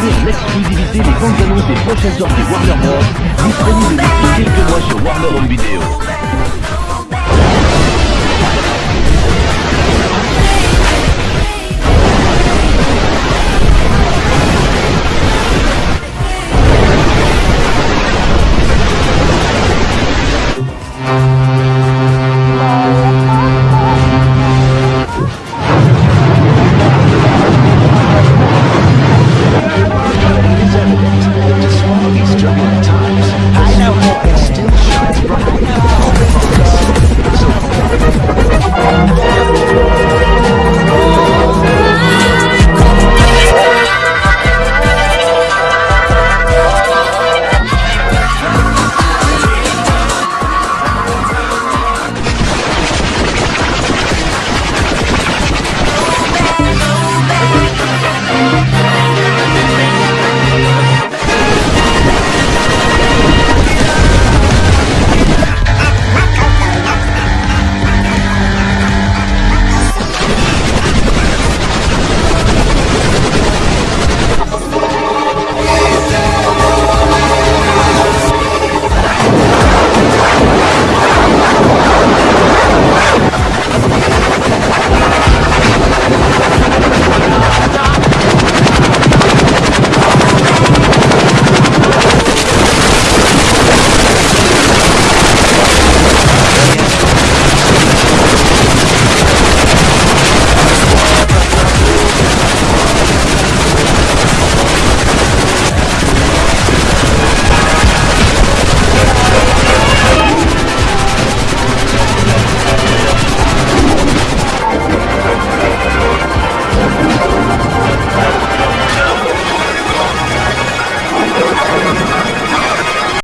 découvrir en exclusivité les bandes annonces des prochaines sorties Warner Bros. disponibles depuis quelques mois sur Warner Home Video.